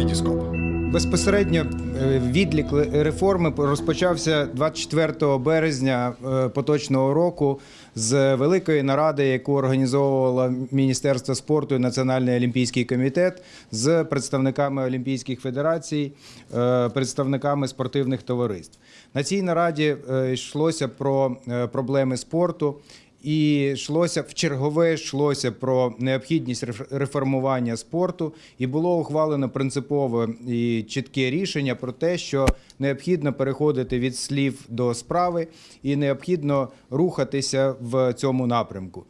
Вітіскоп. Безпосередньо е, відлік реформи розпочався 24 березня е, поточного року з великої наради, яку організовувало Міністерство спорту і Національний олімпійський комітет з представниками олімпійських федерацій, е, представниками спортивних товариств. На цій нараді йшлося про проблеми спорту. І йшлося в чергове йшлося про необхідність реф- реформування спорту, і було ухвалено принципове і чітке рішення про те, що необхідно переходити від слів до справи, і необхідно рухатися в цьому напрямку.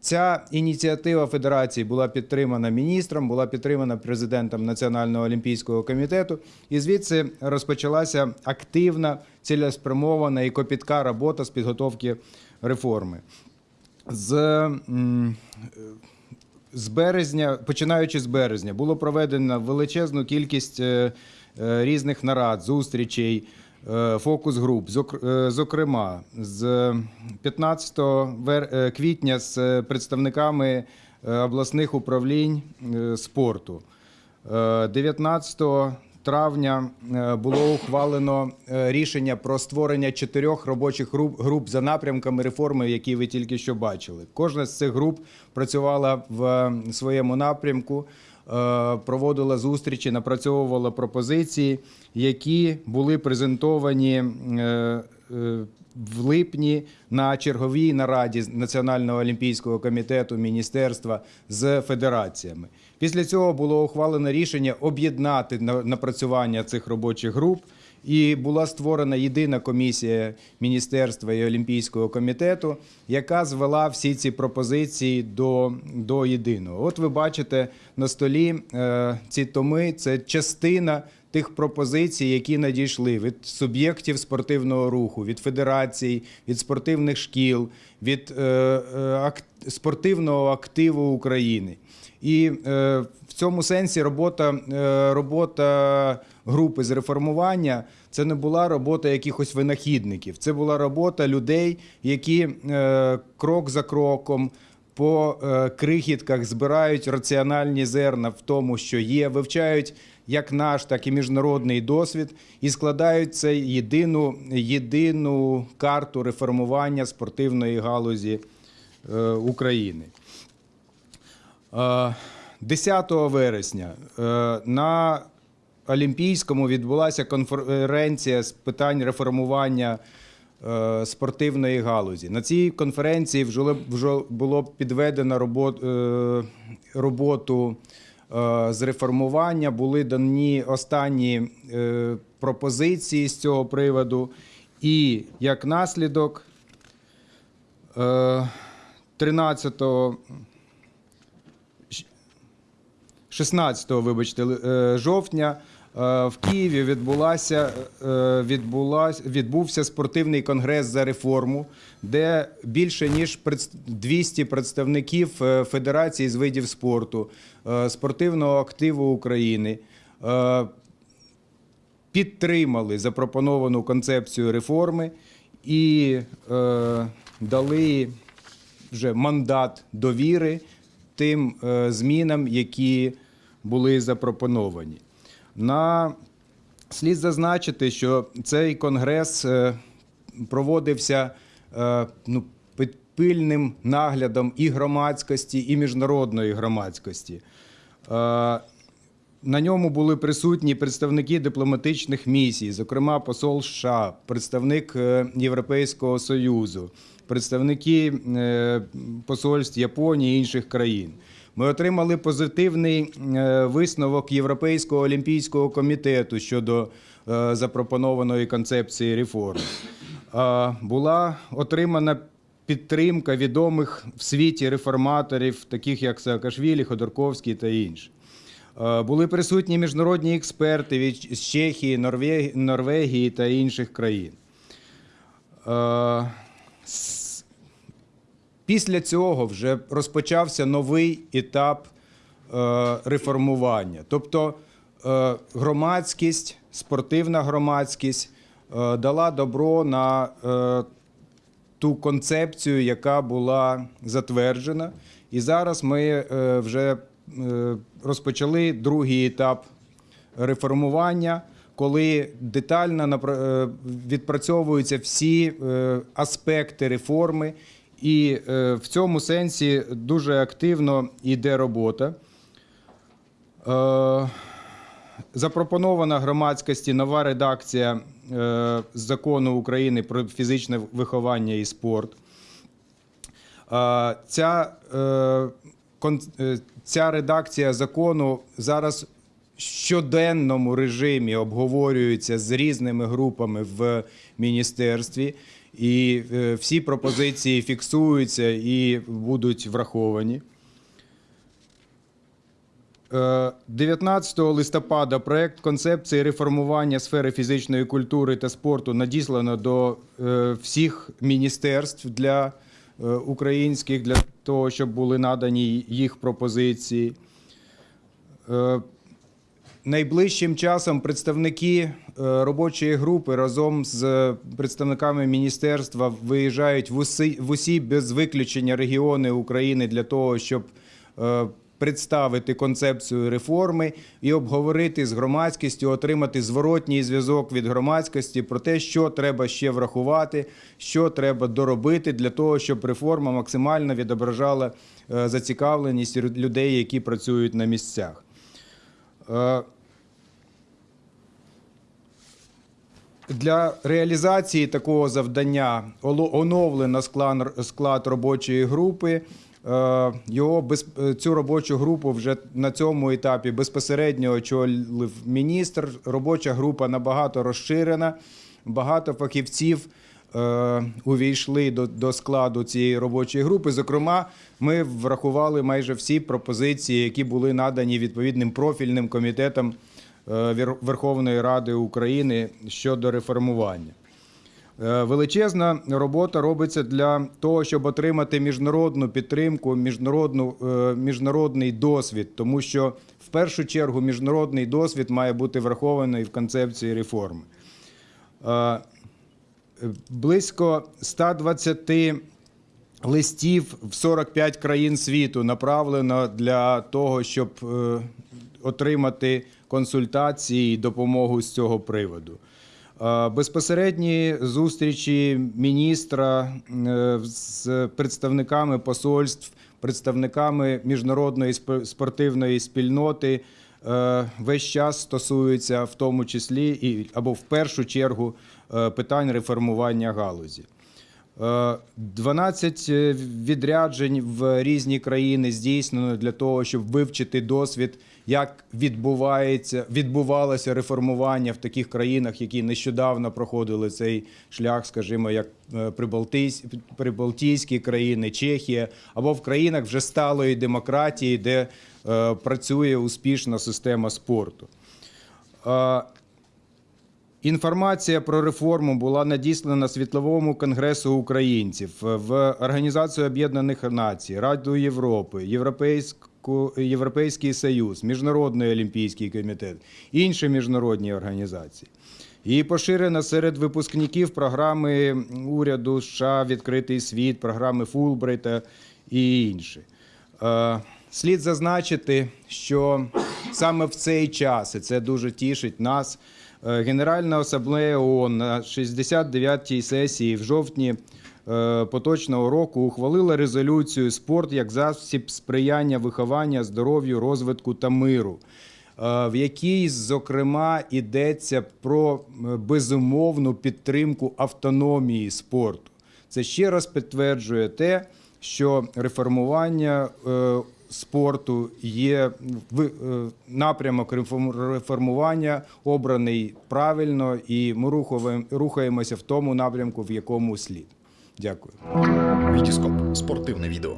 Ця ініціатива федерації була підтримана міністром, була підтримана президентом Національного олімпійського комітету, і звідси розпочалася активна, цілеспрямована і копітка робота з підготовки реформи. З, з березня, починаючи з березня, було проведено величезну кількість е, е, різних нарад, зустрічей, е, фокус-груп. Е, Зокрема, з 15 е, квітня з представниками обласних управлінь спорту. Е, 19 травня е, було ухвалено е, рішення про створення чотирьох робочих груп, груп за напрямками реформи, які ви тільки що бачили. Кожна з цих груп працювала в е, своєму напрямку, проводила зустрічі, напрацьовувала пропозиції, які були презентовані. в липні на черговій нараді Національного олімпійського комітету міністерства з федераціями. Після цього було ухвалено рішення об'єднати на- напрацювання цих робочих груп. І була створена єдина комісія міністерства і Олімпійського комітету, яка звела всі ці пропозиції до, до єдиного. От ви бачите на столі е, ці томи. Це частина тих пропозицій, які надійшли від суб'єктів спортивного руху, від федерацій, від спортивних шкіл, від е, е, спортивного активу України. І е, в цьому сенсі робота, робота групи з реформування це не була робота якихось винахідників. Це була робота людей, які крок за кроком. По е, крихітках збирають раціональні зерна в тому, що є, вивчають як наш, так і міжнародний досвід, і складають це єдину, єдину карту реформування спортивної галузі е, України. Е, 10 вересня е, на Олімпійському відбулася конференція з питань реформування спортивної галузі. На цій конференції вже, було підведено е, роботу е, з реформування, були дані останні е, пропозиції з цього приводу. І як наслідок е, 13 16 вибачте, е, жовтня е, в Києві відбулася, е, відбулась, відбувся спортивний конгрес за реформу, де більше ніж предс- 200 представників е, Федерації з видів спорту, е, спортивного активу України е, підтримали запропоновану концепцію реформи і е, дали вже мандат довіри тим е, змінам, які були запропоновані. На слід зазначити, що цей конгрес е, проводився е, ну, під пильним наглядом і громадськості, і міжнародної громадськості. Е, на ньому були присутні представники дипломатичних місій, зокрема посол США, представник Європейського Союзу, представники посольств Японії і інших країн. Ми отримали позитивний е, висновок Європейського олімпійського комітету щодо е, запропонованої концепції реформ. Е, Була отримана підтримка відомих в світі реформаторів, таких як Саакашвілі, Ходорковський та інші. Були присутні міжнародні експерти від Чехії, Норвегії та інших країн. Після цього вже розпочався новий етап е, реформування. Тобто е, громадськість, спортивна громадськість е, дала добро на ту концепцію, яка була затверджена. І зараз ми вже розпочали другий етап реформування, коли детально відпрацьовуються всі аспекти реформи, і е, в цьому сенсі дуже активно йде робота. Е, Запропонована громадськості нова редакція е, закону України про фізичне виховання і спорт. Е, Ця, е, е, ця редакція закону зараз щоденному режимі обговорюється з різними групами в міністерстві, і е, всі пропозиції фіксуються і будуть враховані. Е, 19 листопада проект концепції реформування сфери фізичної культури та спорту надіслано до е, всіх міністерств для е, українських для того, щоб були надані їх пропозиції. Найближчим часом представники е, робочої групи разом з представниками міністерства виїжджають в усі, в усі без виключення регіони України для того, щоб е, представити концепцію реформи і обговорити з громадськістю, отримати зворотній зв'язок від громадськості про те, що треба ще врахувати, що треба доробити для того, щоб реформа максимально відображала е, зацікавленість людей, які працюють на місцях. Е, Для реалізації такого завдання оновлено склад, робочої групи. Е, Його е, цю робочу групу вже на цьому етапі безпосередньо очолив міністр. Робоча група набагато розширена. Багато фахівців увійшли до, до складу цієї робочої групи. Зокрема, ми врахували майже всі пропозиції, які були надані відповідним профільним комітетам е, Верховної Ради України щодо реформування. Е, Величезна робота робиться для того, щоб отримати міжнародну підтримку, міжнародну, е, міжнародний досвід, тому що в першу чергу міжнародний досвід має бути врахований в концепції реформи. Близько 120 листів в 45 країн світу направлено для того, щоб е, отримати консультації і допомогу з цього приводу. Е, Безпосередні зустрічі міністра е, з представниками посольств, представниками міжнародної спортивної спільноти весь час стосуються в тому числі або в першу чергу питань реформування галузі. Е, 12 відряджень в різні країни здійснено для того, щоб вивчити досвід, як відбувається, відбувалося реформування в таких країнах, які нещодавно проходили цей шлях, скажімо, як е, Прибалтійські країни, Чехія, або в країнах вже сталої демократії, де е, працює успішна система спорту. Е, Інформація про реформу була надіслана Світловому конгресу українців в Організацію Об'єднаних Націй, Раду Європи, Європейський Союз, Міжнародний олімпійський комітет, інші міжнародні організації. І поширена серед випускників програми уряду США Відкритий світ, програми Фулбрайта і інші. Е, Слід зазначити, що саме в цей час, і це дуже тішить нас, е, Генеральна асамблея ООН на 69-й сесії в жовтні е, поточного року ухвалила резолюцію Спорт як засіб сприяння виховання, здоров'ю, розвитку та миру, е, в якій, зокрема, йдеться про е, безумовну підтримку автономії спорту. Це ще раз підтверджує те, що реформування е, спорту є е, напрямок реформ- реформування обраний правильно, і ми рухаємо- рухаємося в тому напрямку, в якому слід. Дякую. Вітіскоп спортивне відео.